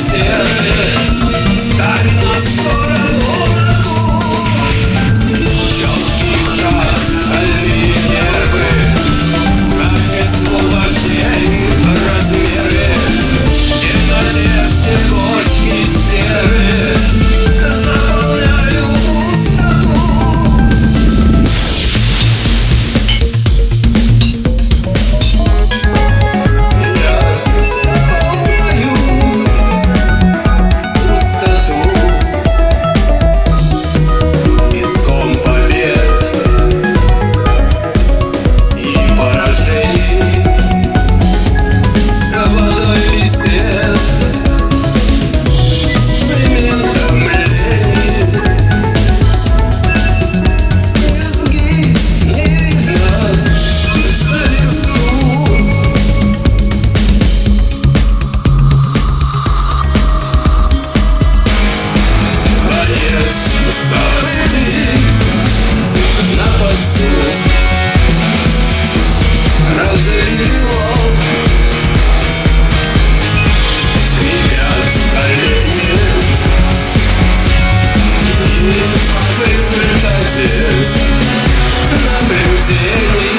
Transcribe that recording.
This Sing